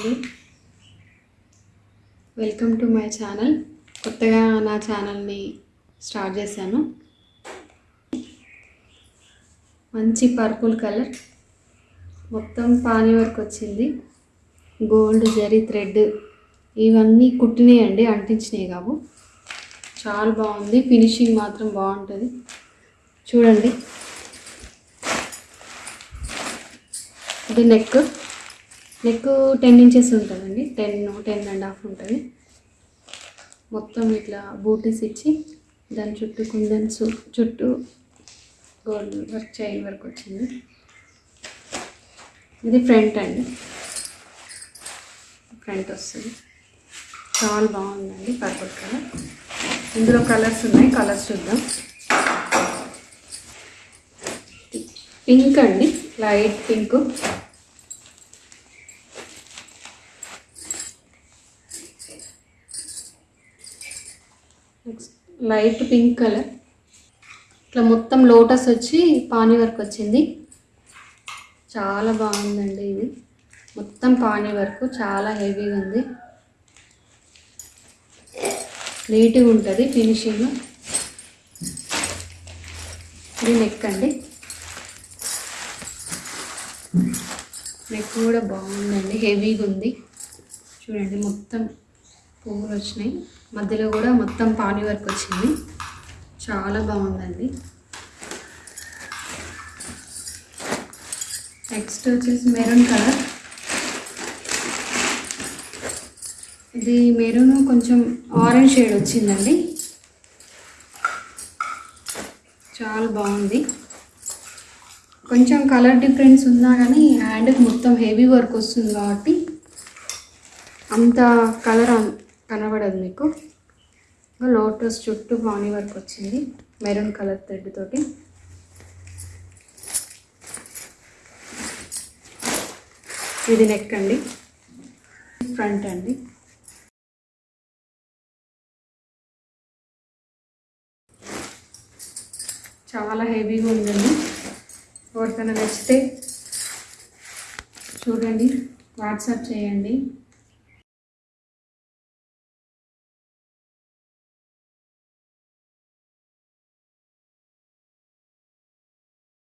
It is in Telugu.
అండి. వెల్కమ్ టు మై ఛానల్ కొత్తగా నా ఛానల్ని స్టార్ట్ చేశాను. మంచి పర్పుల్ కలర్ మొత్తం పానీ వర్క్ వచ్చింది. గోల్డ్ జరీ థ్రెడ్ ఇవన్నీ కుట్టినాయి అండి అంటించినాయి కావు. చాలా బాగుంది. ఫినిషింగ్ మాత్రం బాగుంటుంది. చూడండి. ఇది నెక్ నెక్ టెన్ ఇంచెస్ ఉంటుందండి. టెన్ టెన్ అండ్ హాఫ్ ఉంటుంది. మొత్తం ఇట్లా బూటీస్ ఇచ్చి దాని చుట్టూ కుందన్స్ చుట్టూ గోల్డ్ వర్క్ చైన్ వర్క్ వచ్చింది. ఇది ఫ్రంట్ అండి. ఫ్రంట్ వస్తుంది. చాలా బాగుందండి పర్పుల్ కలర్ ఇందులో కలర్స్ ఉన్నాయి. కలర్స్ చూద్దాం. పింక్ అండి. Light pink next light pink colour ఇట్లా మొత్తం లోటస్ వచ్చి పానీ వర్క్ వచ్చింది. చాలా బాగుందండి ఇది. మొత్తం పానీ వర్క్ చాలా హెవీగా ఉంది. నీట్గా ఉంటుంది ఫినిషింగ్ ఇది నెక్ అండి. నెక్ కూడా బాగుందండి హెవీగా ఉంది. చూడండి మొత్తం పువ్వులు వచ్చినాయి. మధ్యలో కూడా మొత్తం పానీ వర్క్ వచ్చింది. చాలా బాగుందండి. నెక్స్ట్ వచ్చేసి మెరూన్ కలర్. ఇది మెరూన్ కొంచెం ఆరెంజ్ షేడ్ వచ్చిందండి. చాలా బాగుంది. కొంచెం కలర్ డిఫరెన్స్ ఉన్నా కానీ హ్యాండ్కి మొత్తం హెవీ వర్క్ వస్తుంది కాబట్టి అంత కలర్ కనబడదు మీకు. లోటస్ చుట్టూ బాణీ వర్క్ వచ్చింది. మెరూన్ కలర్ థ్రెడ్ తోటి. ఇది నెక్ అండి. ఫ్రంట్ అండి. చాలా హెవీగా ఉందండి. ఎవరికైనా నచ్చితే చూడండి. వాట్సాప్ చేయండి.